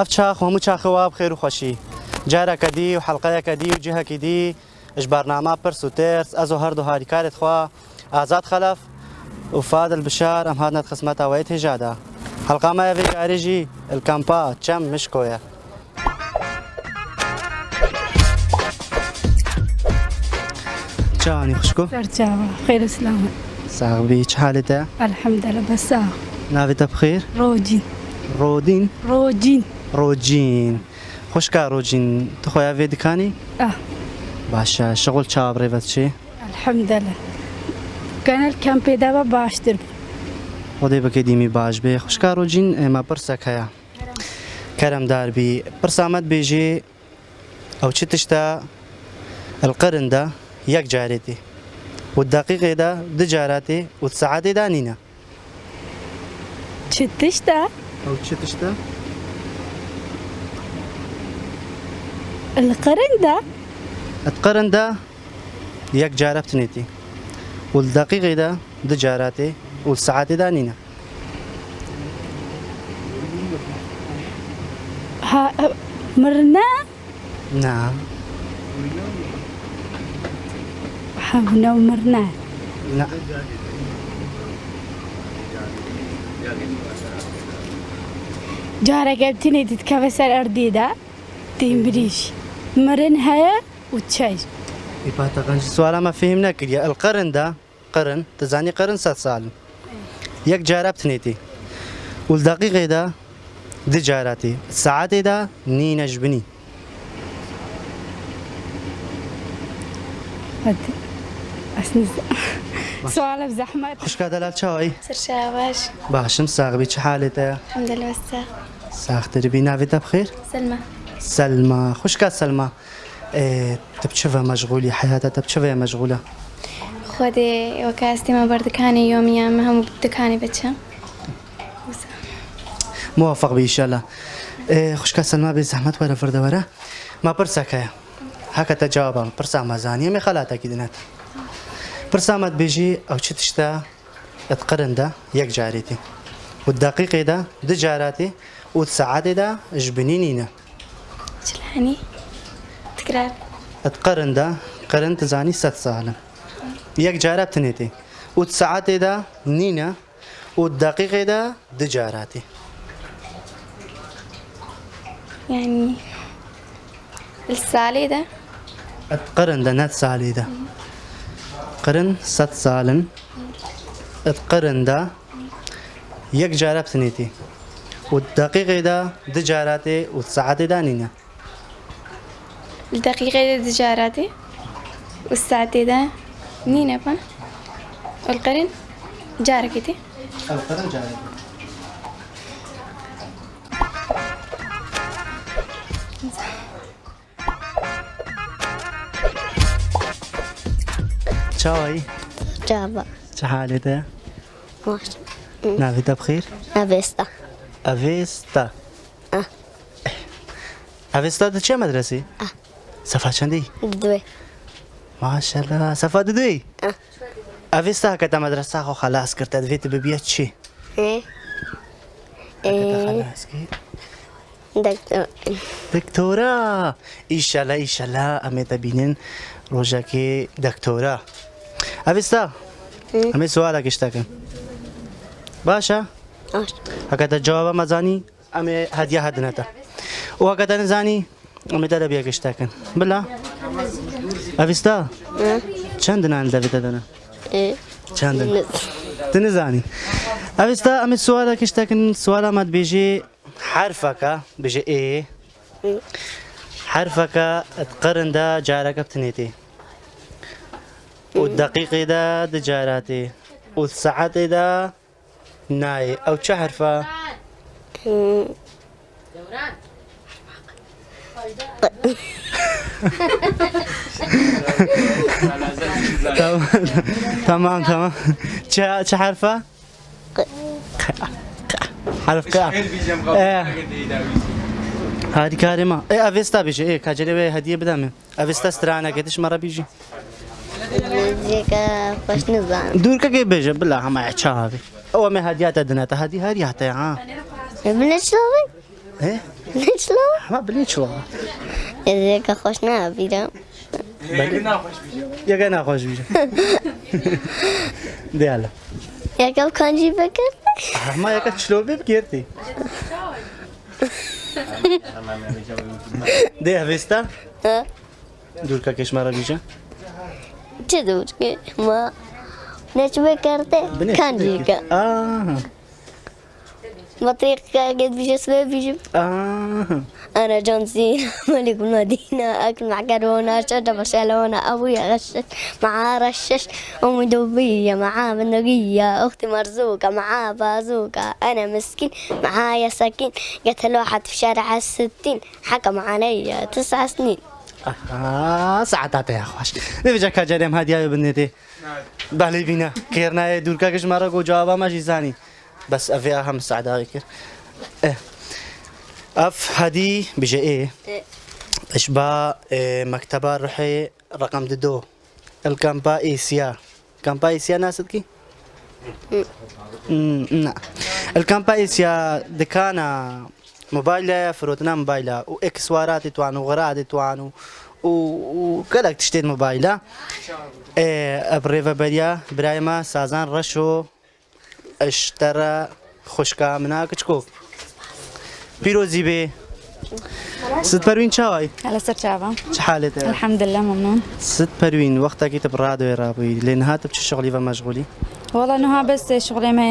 اف چاخ هەموو چاخەوە بخێر و خۆشی. جارەکە دی و حەڵلقەیەکە دی و جهەکی دی اش بەرنامە پرس و ترس ئەزۆ هەردوو هاریکارت خوا. ئازاد خەلف وفاد البشار ئەم هاتنەت خسمەتەوەی تێژادا حەڵقامە ڤێگارێژی الکەمپا چەم مشکۆیە. چاوانی خوشکۆ سەرچاوە خێرە سلامە ساغبی چ حالتە الحەمدە لە بەسا ناوێتە بخێر ڕۆجین ڕۆدین؟ خوشکا ڕۆجین تخۆیا وێ دکانی؟ ئاه باشە. شغل چاوەڕێبەت چێ الحەمدە لە کەنەل کەم پێداوە باشتر. بوو. خۆدەی بەکەی دیمی باش بێ. خوشکا ڕۆجین ئێمە پرسەک هەیە. کەرم داربی. پرسامەت بێژێ ئەو چ تشتا القرندا. یەک جارێتی. و دقیقێدا دو جاراتێ و سعاتێدا نینە. چ تشتا ئەو چ تشتا القرندا ئەتقەرندا یەک جارە بتنێتی و دقیقێدا دو جاراتێ و سعاتێدا نینە ها مرنا نا حەبنە و مرنا نا جارێکە بتنێ دیت کە بەسەر ئەردیدا تیم بریش مرن هەیە و چای ئیپاتەقەنج سوالامە فهم نەکردە ئەلقەرندا قرن دەزانی قرن سە ساڵن یەک جارە بتنێتی و دقیقێدا دو جاراتی سعاتێدا نینەش بنی سوالە زەحمەت خوشکا دەلال چاوی سرشاواش باشم ساغبی چه حالێتە الحمد لله والساق ساختربی ناوێتە بخێر سلمى. سلمى. خوشکا سلمى. إيه، تبچەوە مەشغولی حياتە تبچەوەیە مەشغولە خودي وكاستي بردكاني يوميا ما هم بدكاني بتشا موفق بإنشاءالله إيه، خوشکا سلمى بێ زەحمەت وەرە فردەوەرە ما پرسەکەیە هەکەتە جوابم. پرسا مەزانیە مێ خەلاتێکی دنێت پرسامەت بێژی ئەو چ تشتا؟ ئەتقرندا یەک جارێتی و دقیقێدا دو جاراتی و سعاتێدا ژبنی شلاني تكرار ئەتقەرندا قەرن تزانی سە ساڵن یەک جارە بتنێتی و سعاتێدا نینە و دقیقێدا دو جاراتی يعني السالي ده ئەتقەرندا نەت ساڵێدا قرن سە ساڵن ئەتقەرندا یەک جارە بتنێتی و دقیقێدا دو جاراتێ و سعاتێدا نینە الدقيقة ده تجاراتي والساعتي ده نينا با والقرن جاركتي. القرن جارێت چاوایی جابا چه حالێتە ماش ناوێتە بخیر؟ أبستا ئەڤێستا آه. ئەڤێستا دەچێ مەدرسی آه. صفا چندی؟ دوی صفا دو دوی؟ اوستا که تا مدرسه خو خلاص کرد دویت ببیت چی؟ اه. خلاص کرد؟ دکتور دکتورا. ایشالا ایشالا امی بینین روژه که دکتورا. اوستا امی سوال کشتا کن. باشه؟ اگه تا جواب مزانی امی هدیه هدنه تا. او اگه تا نزانی ئەمێتە دەبێ گشتەکەن بلا ئەڤستا چەندنان دەبێتە دەنە إيه. چەندن دنزانی ئەوستا ئەمە سوالە کشتەکەن سوالەمەت بێژێ حرفەکە بژێ ئێ حرفەکە قەرندا جارەکە بتنێتی و دقیقێدا دجاراتێ و سعاتێدا نایە ئەو چه حرفە تمام تمام تمام. چه حرفه؟ حرف قا إيه. هادي كارمة إيه افيستا بيجي إيه كاجري هدية بدامي افيستا سترانا قديش مرة بيجي دور كي بيجي بالله ما يحشاها هو ما هديات دناتا هدي هديات ها. ابن الشغل إيه شلون؟ ما بلی چڵۆ ازيك خوش نابيرم یەگە ناخۆش بیرە دیالە يا قبل كان جيبك هەما یەکە چلۆ بێ بگێرتی دێ هەوێستا دوورکە کەشمارە بیژە تدور ما نشوي كارتة كان جيكا آه بطريق قد بيجي اسمه بيجي أنا جون سينا ملك المدينة أكل معكرونة شجرة برشلونة أبويا غشش معاه رشش أمي دبية معاه بندقية أختي مرزوقة معاه بازوقة أنا مسكين معايا سكين قتل واحد في شارع الستين حكم علي تسع سنين آه ساعتات يا خوش نبجا كاجريم هادي بنيتي بالي بينا كيرنا دوورکە کەژمارە گۆ جوابا ماژی زانی بەس ئەڤێ هەم سعداوی کرد ئەف هەدی بژە ئێ إشباع إيه، مكتبة روحي رقم دو. الكامبا إيسيا. كامبا إيسيا ناس كي؟ لا الكامبا إيسيا دكانا موبايلة فروتنا موبايلة. وإكسوارات توانو وغرات توانو وكلك تشتري موبايلة. إيه بريفا بريا برايما سازان رشو. اشترى خشكا مناك تشكوك بيروزي بي ست پروین چاوی على سر شعبة چه حالته الحمد لله ممنون. ست پروین وقتا کی تبراد و رابوی لین هات بچه شغلی و مشغولی والله انه ها بس شغلي ما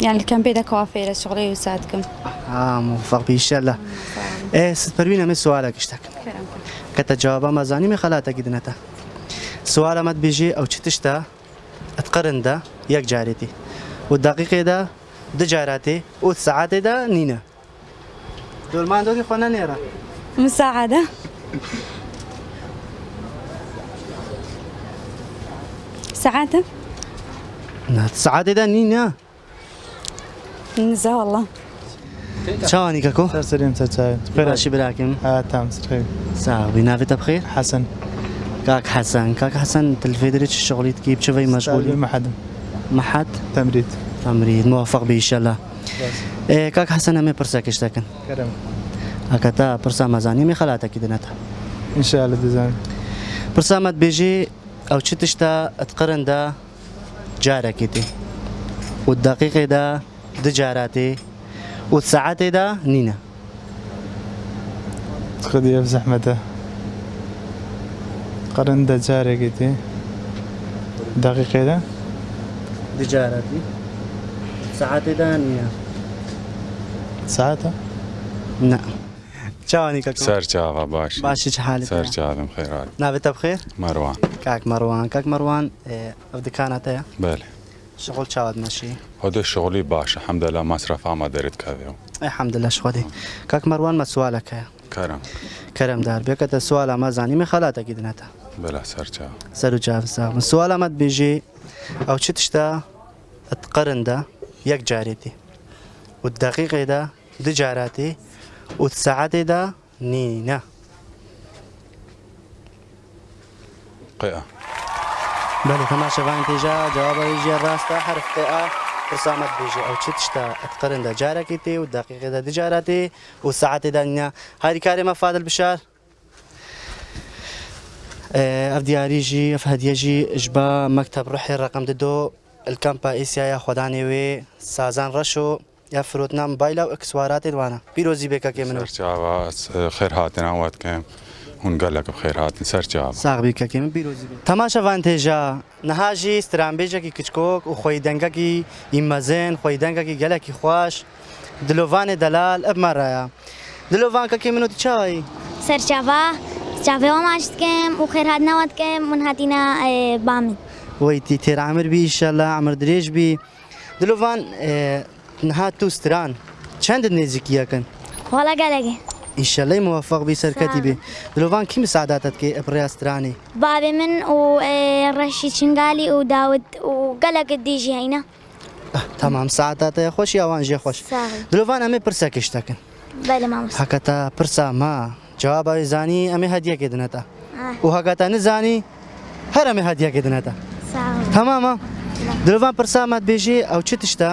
يعني الكامبي ده كوافير شغلي يساعدكم آه موفق بی انشالله إيه ست پروین همه سوالك اشتاك كتا جوابا ما زاني من خلاتك دنتا ما بيجي أو تشتا اتقرن ده يك جاريتي والدقيقة ده ده جاراتي والساعات ده نينا دول ما عندك خونا نيرا مساعدة. ساعات الساعات ده نينا نزه والله. شواني كاكو؟ سر سليم تتاي بخير. راشي براكم. آه تمام سر صاحبي نافت بخير؟ حسن. كاك حسن كاك حسن تلفيدريتش شغلي تجيب شوي مشغول مشغول ما حدا. ما حد؟ تمريض. تمريض موفق به إن شاء الله. إيه كاك حسن أمي برسا كشتكن كرم. هكذا برسا مزاني مي خلاتك دنتا إن شاء الله ديزاين برسا مت بيجي أو تشتا تقرن دا جاركتي والدقيقة دا دجاراتي والساعات دا نينا خذي في زحمته. قرن دا جاري قيتي دقيقة ده دجاراتي ساعات دا نينا ساعته نعم شواني كاكو. سرچاوە باش. باشی چه حالت سەرچاوم خێرات نابێتە بخێر مەروان کاک مەڕوان کاک مەڕوان ئەو دکاناتەیە بەێ شغل چاوت مەشی خۆدە شغلی باشە حەمدە لە مەسرف ئاما دەرت کەوێ و الحمد لله شخودی کاک مەڕوان مە سوالەکەیە کەرم کەرم دار بێکەتە سوال ئەمە زانیمە خەلاتێکی دنێتە بەلا سەرچاو سەر و جاافسا من سوال ئەمەت بێژێ ئەو چ تشتا؟ قەرندا یەک جارێتی و دقیقێدا دو جاراتی و سعاتێدا نینە قێە بله تماشەوان تێژا جوابەژێ ڕاستە حرفقا پرسامەت بێژێ ئەو چ تشتا ئەتقرندا جارێکی تێ و دقیقێدا دجاراتێ و سعاتێدا نە هاری کارێمە فادل بشار. دیاریژی ئەف هەدیەژی ژبا مەکتب ڕحێ ڕقم ددۆ الکەمپا ئیسیایە خۆدانێ وێ سازان ڕەش و یا فرۆتنام بایلا و ئەکسواراتێ وانە پیرۆزی بێکەکێ من خێر هاتن ئەوات کەم هون گەلەکە خێر هاتن سەرچاو ساغبی کەکێ من پیرۆزی تەماشەوان تێژا نەهاژی سترانبێژێکی کچکۆک و خۆی دەنگەکی ئیمەزێن خۆی دەنگەکی گەلێکی خوۆش دلۆڤانێ دەلال ئەبمەڕایە دلۆڤان کەکێ منوتی چاوی سەرچاوا چاوێەوە ماشتکەم و خێرهاتنەوەتکەم من هاتیە بامن وەیتی تێرامر بی ئیشەلە ئەمر درێژ بی نەهات تو ستران چەندت نێزیکیەکەن وڵە گەلەگە ئیشەلەی موفق بی سەرکەتی بێ دلۆڤان کی مساعداتت کێ ئەپڕاسترانی بابێ من و ڕەشی چنگالی و داوت و گەلەکت دیژی هەینە تەمام ساعتاتەیە خۆشی ئەوان ژێ خۆش ساغی دلۆڤان ئەمێ بەلە مامۆستا هەکەتە پرسا ما جوابی زانی ئەمێ هەدیەکێ دنێتە و هەکەتە نزانی هەر ئەمێ هەدیەکێ دنێتە ساغی تەمامە دلۆڤان پرسامات بێژێ ئەو چ تشتا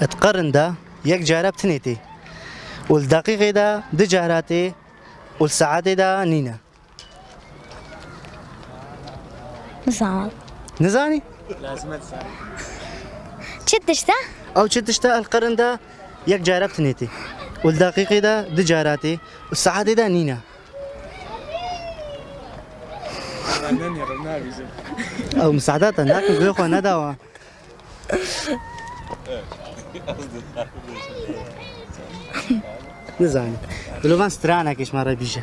ئەتقەرندا یەک جارە بتنێتی والدقيقة دا دي جاراتي والساعة دا نينا صعب نزاني شتشتا او چه تشتا القرن دا یک جارب تنيتي والدقيقة دا دي جاراتي والساعة دا نينا او مساعدات هناك نقول انا دواء نزاني قولوا من سترانه ايش مرا بيجا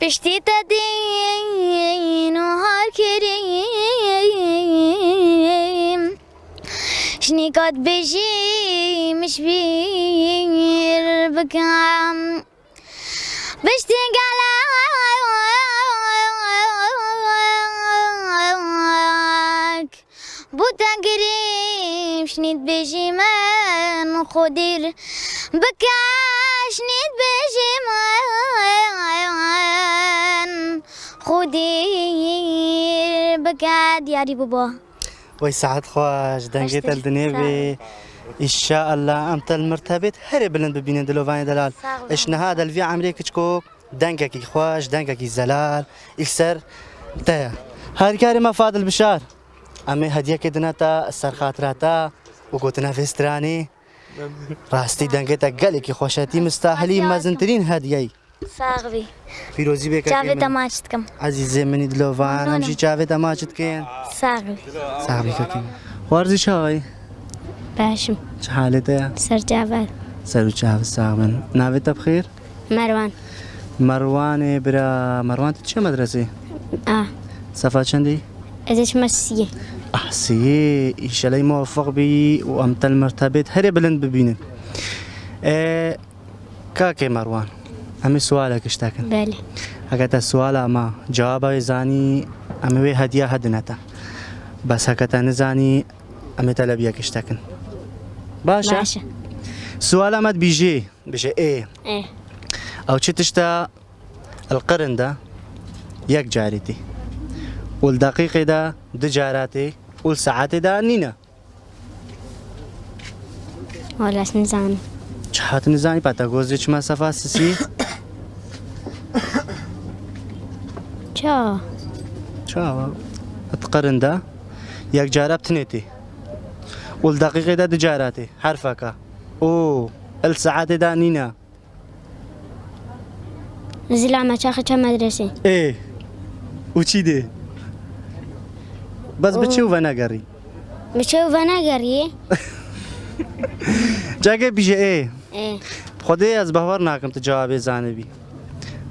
پشتی تا دین و هر کریم. شنی کات بجیم شبیر بکم. بوتا قريب شنيت بيجي من خدير. بكاش نيت بيجي من خدير. بكا دياري بابا. وي سعد خواش دنجيت أشتري الدنيا إن شاء الله امت المرتبط هري بلند ببينين دلوفاني دلال. صعب. اش هذا الفي عمري كتشكوك دنككي خواش دنككي زلال. اكسر تايا هاي كاري فاضل بشار. ئەمێ هەدیەکە دنێتە سەر خاتراتە و گوتنە تا گلی دەنگێتە خوشتی مستحلی مزنترین مەزنترین هەدیایی ساغوی پیرۆزی بێکە دەماچت بکەم ئازیزێ منی دلۆڤان ئەمژی چاوێ دەماچت بکەن ساغوی ساغیەکەم وەرزی چاوی باشم چ سر سەرجاوات سر و چاو ساغمن ناوێتە بخیر مروان. مەڕوانێ برا مەڕوان چه مەدرسی سەفا چندی؟ مسيه أحسي إن شاء الله موفق بي وأمت المرتبط. هري بلند ببينن إيه كاكي مروان؟ أمي سؤالك اشتاكن بله هكذا السؤال أما جوابه زاني أمي وي هدية هدنتا بس هكذا نزاني أمي تلبيك اشتاكن باشا, باشا. سؤال أمد بيجي. بيجي إيه؟ إيه. أو چی تشتا القرن ده یک جاريتي. والدقيقة دا دجاراتي والساعات دا نينا ولاش نزاني چهات نزاني باتا گوزي چه مسافة سيسي چا؟ چا؟ اتقرن دا. يك جارب تنيتي والدقيقة دا دجاراتي حرفك او الساعات دا نينا زلا ما چاخه چه مدرسه؟ ايه وچی ده بس نگری بشوف أنا قريه جاگه بیجه إيه؟ إيه. خودی از باور ناکم تو جواب زانه بی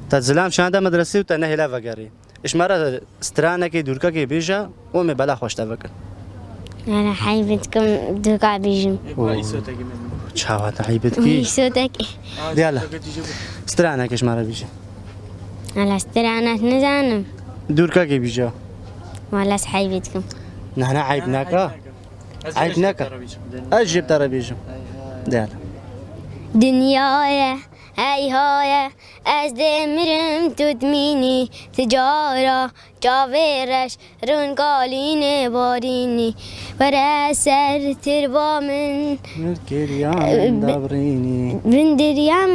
تا زلام شانده مدرسه و تا نه هلا وگری اش مرا سترانه کی دورکا کی بیجا و می بلا خوش تفکر أنا حيبتكم دوقع بيجم چاوا تعیبت کی؟ صوتك دیالا سترانه کش مرا بیجا على استرانات نزانم. دورکا کی بیجا. نه نه عیب نکا عیب نکا أجيب بیجا دیالا دنيايا هاي هاي از دمرم تدميني. تجارة جاويرش رون قالين باريني. ورا سر تربا من کریان دابرینی بندريا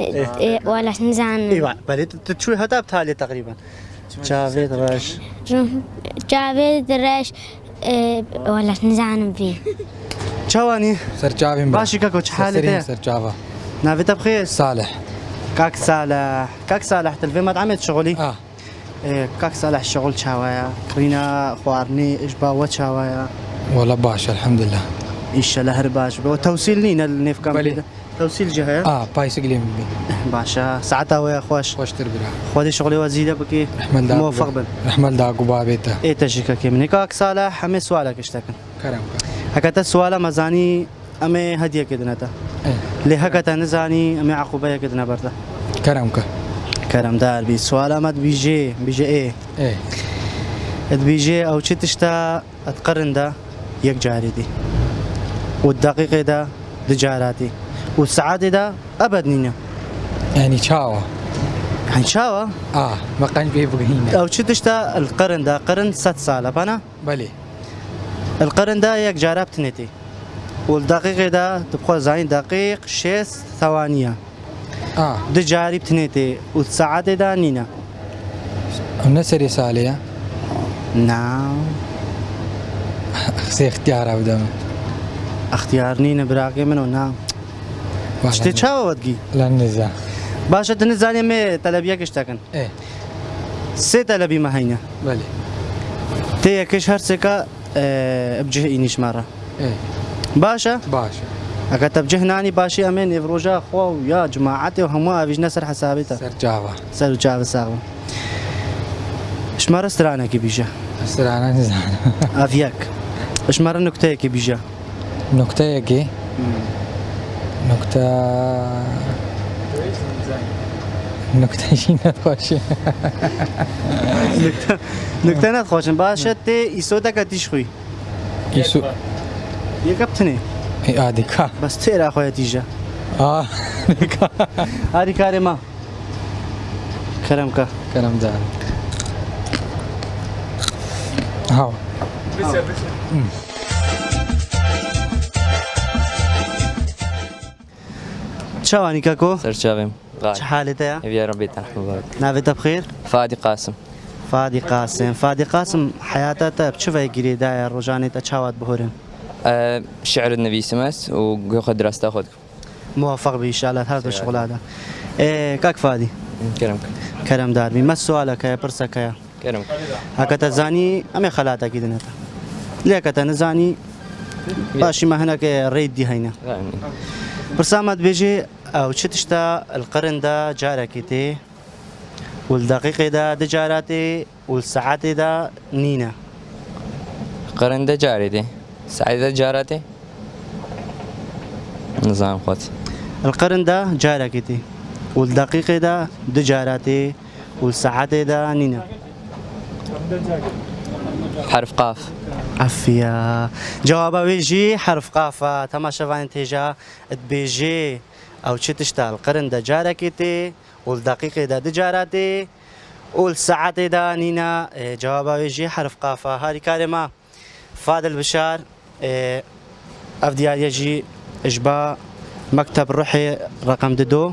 لا. تجارة إيه، ولا نزان إيوه بلي تشوي هذا بتالي تقريبا. جافيد راش جاويد رش. إيه، ولا نزان فيه چاواني سرچاوي باشي كاكو حالته سرچاوا نافيتا بخير. صالح. كاك صالح كاك صالح تلفي ما عملت شغلي؟ آه. إيه، كاك صالح شغل شاوايا. كرينا خوارني إجبا وشاوايا والله باش الحمد لله إيش لهر باش وتوصيل نينا النيف كام بلي. كده. توصيل جهة. آه بايس قليم بي باشا. ساعتها ويا خوش خوش تربرا خودي شغلي وزيدة بكي. دا موفق بن. رحمن دا قبابيتا إيه تجيك كي. مني كاك صالح همي سؤالك اشتكن كرم هكذا سؤال مزاني أمي هدية كده نتا إيه. لهكذا نزاني أمي عقوبة كده نبرتا كرمك كرم دار بي. سؤال أمد بيجي بيجي إيه. إيه. بيجي أو شي تشتا اتقرن ده يك جاري دي. والدقيقة ده دي والساعات ده أبد نينا يعني شاوا يعني شاوا آه ما كان في بقينا أو شي تشتا؟ القرن ده قرن ست سالة بنا بلي. القرن ده يك جارة بتنتي والدقيقة دا تبقى زين دقيق شيست ثوانية. آه. دجاري بتنيتي والساعات دا نينا الناس رسالة نعم. سي اختيار ابدا اختيار نينا براقي منو؟ نعم. شتي چاوە وەدگی لا نزا باشە دنزانێ مێ تەلەبیەکەش تەکەن إيه سێ تەلەبی مەهینە بله تەیەکەش هەرسێکە بجه ئینیشمارە إيه باشە باشا ئەگە تەبجهنانی باشی ئەمێ نێڤۆژە خۆ و یا جماعەتی و هەموو ئاویژنە سەر حسابێتە سر جافا سەر و چاوە ساغ ژمارە سترانێکی بیژە سرانا نزانا ئەڤیەک ژمارە نکتەیەکی بیژە نکته نکته این نتخواشه نکته نتخواشن باید شد تی ایسو تا کتیش خوی. ایسو یک اپتنه آه دیکا بس تی را تیجا آه دیکا آه دیکا ری ما. کرم که. کرم دار هاو بسیار بسیار. کەکۆ سرچاویم چ غالي حالێتەیە يا ربي تنحو بارك بخێر فادي قاسم فادی قاسم فادی قاسم حياتەتە بچڤی گیرێدایە ڕۆژانێتە چاوات بهۆرن أه شعر النبي سمس وقوخ دراسته أخذ موفق بإشالات هذا شغلادا إيه كاك فادي كرمك كرم داربي ما سؤالك يا برسك يا كرمك هكذا زاني أمي خلاتا كيدنتا ليك نزاني باشي ما هناك ريد دي هينا يعني برسامت بيجي أو شتشتا القرن دا جاركتي والدقيقة دا دجاراتي والساعات دا نينا قرن ده جاري دي سعيدة جارتي نظام خوتي القرن دا جاركتي والدقيقة دا دجاراتي والساعات دا نينا حرف قاف. عفيا جواب ويجي حرف قافة. تماشا فان تيجا بيجي أو تشتشتا القرن دا جاركتي والدقيقة دا دجاراتي والساعات دا نينا إيه، جواب ويجي حرف قافة هذه كلمة فادل بشار إيه، افديار يجي اجبا مكتب روحي رقم ددو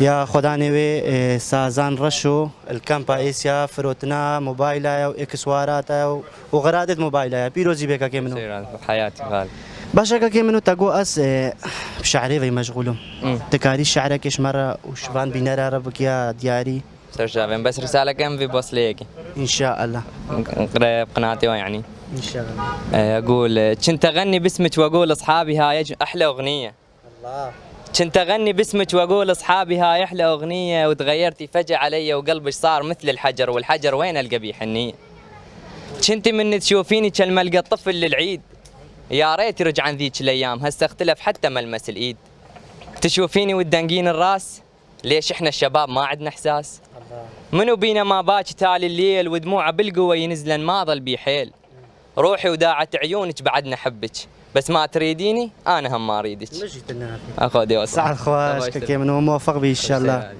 يا خداني وي سازان رشو الكامبا ايسيا فروتنا موبايلا واكسواراتا وغرادة موبايلا بيروزي بيكا كي منو. سير حياتي غالي باشا كي منو تاقو اس بشعري في مشغولو. تكاري شعرك إيش مرة وشفان بينارا ربك يا دياري سرچاویم بس رسالة كم في بوصل ليكي ان شاء الله نقرا بقناتي يعني ان شاء الله أقول كنت اغني باسمك واقول اصحابي هاي أحلى اغنيه الله. كنت اغني باسمك واقول اصحابي هاي أحلى اغنيه وتغيرتي فجاه علي وقلبك صار مثل الحجر والحجر وين القى بيه حنيه كنت من تشوفيني كالملقى الطفل للعيد يا ريت يرجع عن ذيك الأيام هسه اختلف حتى ملمس الإيد. تشوفيني والدنقين الراس؟ ليش إحنا الشباب ما عندنا إحساس؟ منو بينا ما باكي تالي الليل ودموعه بالقوة ينزلن ما ظل بي حيل. روحي وداعت عيونك بعدنا حبك بس ما تريديني أنا هم ما أريدك. مجيت النافي اخذ يا سعد خواش كي منو موفق بي إن شاء الله.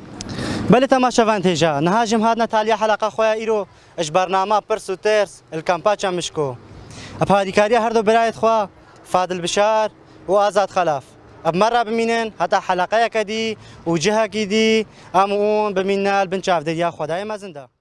بله تماشا فان تيجا نهاجم هادنا تاليا حلقة خويا إيرو إش برنامج برس وترس الكامباتشا مشكو. كاريا هردو براية خوا فادل بشار وآزاد خلاف. مرة بمينن حتى حلقة كدي وجهة كدي أمون بمينا البنشاف دي يا خداي ما زنده.